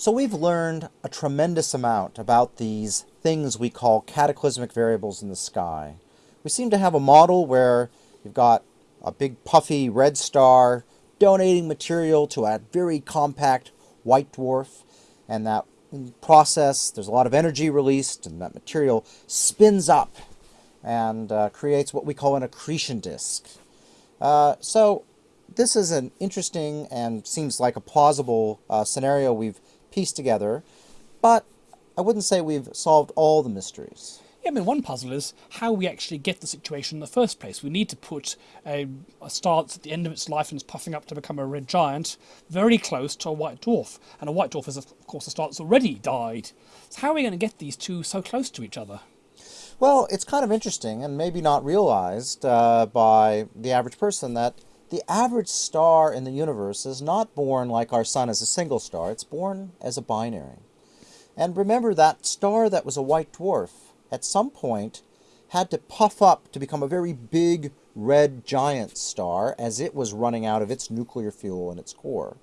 So we've learned a tremendous amount about these things we call cataclysmic variables in the sky. We seem to have a model where you've got a big puffy red star donating material to a very compact white dwarf, and that process there's a lot of energy released, and that material spins up and uh, creates what we call an accretion disk. Uh, so this is an interesting and seems like a plausible uh, scenario we've pieced together, but I wouldn't say we've solved all the mysteries. Yeah, I mean, one puzzle is how we actually get the situation in the first place. We need to put a, a star that's at the end of its life and is puffing up to become a red giant very close to a white dwarf. And a white dwarf is, of course, a star that's already died. So how are we going to get these two so close to each other? Well, it's kind of interesting and maybe not realized uh, by the average person that the average star in the universe is not born like our sun as a single star, it's born as a binary. And remember that star that was a white dwarf, at some point, had to puff up to become a very big red giant star as it was running out of its nuclear fuel in its core.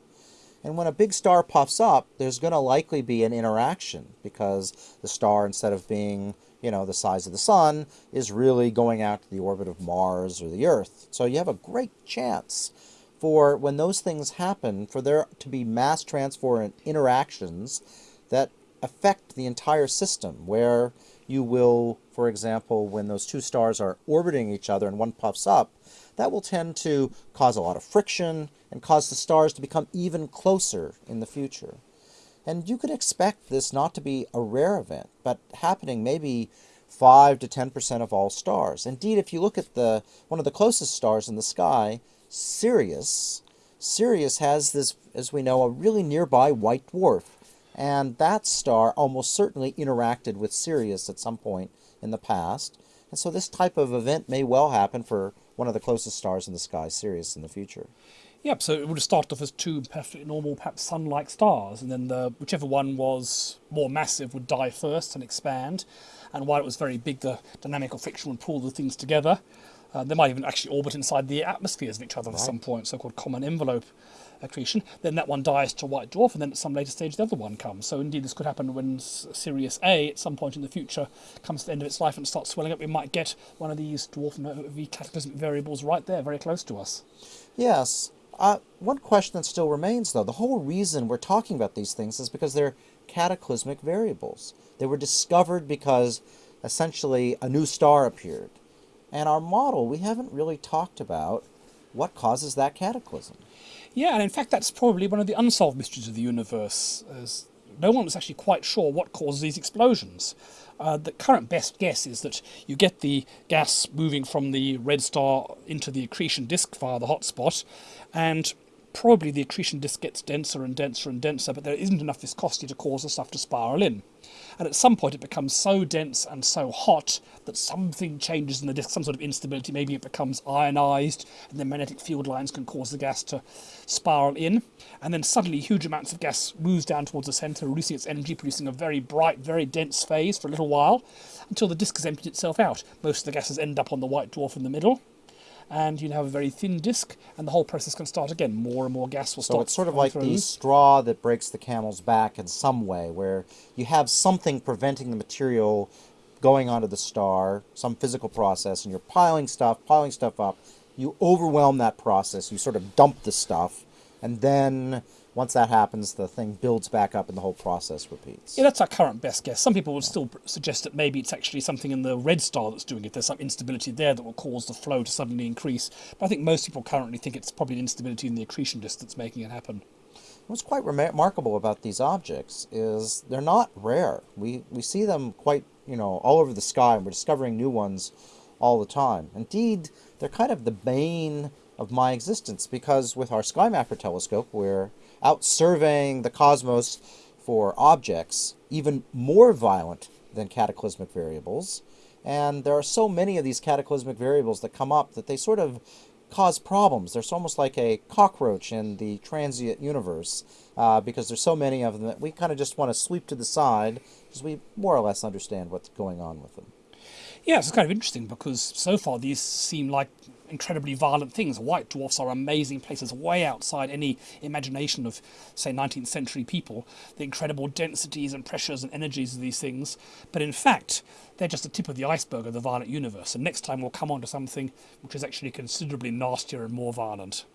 And when a big star puffs up, there's going to likely be an interaction because the star, instead of being, you know, the size of the sun, is really going out to the orbit of Mars or the Earth. So you have a great chance for when those things happen, for there to be mass transfer and interactions that affect the entire system, where you will, for example, when those two stars are orbiting each other and one puffs up, that will tend to cause a lot of friction and cause the stars to become even closer in the future. And you could expect this not to be a rare event, but happening maybe 5 to 10% of all stars. Indeed, if you look at the one of the closest stars in the sky, Sirius, Sirius has this, as we know, a really nearby white dwarf. And that star almost certainly interacted with Sirius at some point in the past. And so this type of event may well happen for one of the closest stars in the sky, Sirius, in the future. Yep, so it would have started off as two perfectly normal, perhaps sun-like stars, and then the whichever one was more massive would die first and expand. And while it was very big, the dynamical friction would pull the things together. Uh, they might even actually orbit inside the atmospheres of each other right. at some point, so-called common envelope accretion. Then that one dies to white dwarf, and then at some later stage the other one comes. So indeed, this could happen when Sirius A, at some point in the future, comes to the end of its life and starts swelling up. We might get one of these dwarf V cataclysmic variables right there, very close to us. Yes. Uh, one question that still remains, though, the whole reason we're talking about these things is because they're cataclysmic variables. They were discovered because essentially a new star appeared. And our model, we haven't really talked about what causes that cataclysm. Yeah, and in fact, that's probably one of the unsolved mysteries of the universe. As no one was actually quite sure what causes these explosions. Uh, the current best guess is that you get the gas moving from the red star into the accretion disk via the hotspot, and probably the accretion disk gets denser and denser and denser, but there isn't enough viscosity to cause the stuff to spiral in. And at some point it becomes so dense and so hot that something changes in the disk, some sort of instability. Maybe it becomes ionized, and the magnetic field lines can cause the gas to spiral in. And then suddenly huge amounts of gas moves down towards the center, releasing its energy, producing a very bright, very dense phase for a little while, until the disk has emptied itself out. Most of the gases end up on the white dwarf in the middle and you have a very thin disk, and the whole process can start again. More and more gas will so start. So it's sort of like through. the straw that breaks the camel's back in some way, where you have something preventing the material going onto the star, some physical process, and you're piling stuff, piling stuff up. You overwhelm that process. You sort of dump the stuff, and then once that happens, the thing builds back up and the whole process repeats. Yeah, that's our current best guess. Some people would still suggest that maybe it's actually something in the red star that's doing it. There's some instability there that will cause the flow to suddenly increase. But I think most people currently think it's probably an instability in the accretion disk that's making it happen. What's quite remarkable about these objects is they're not rare. We, we see them quite, you know, all over the sky, and we're discovering new ones all the time. Indeed, they're kind of the bane of my existence because with our SkyMapper telescope, we're out surveying the cosmos for objects even more violent than cataclysmic variables. And there are so many of these cataclysmic variables that come up that they sort of cause problems. They're almost like a cockroach in the transient universe uh, because there's so many of them that we kind of just want to sweep to the side because we more or less understand what's going on with them. Yeah, it's kind of interesting because so far these seem like incredibly violent things. White dwarfs are amazing places, way outside any imagination of, say, 19th century people. The incredible densities and pressures and energies of these things. But in fact, they're just the tip of the iceberg of the violent universe. And next time we'll come on to something which is actually considerably nastier and more violent.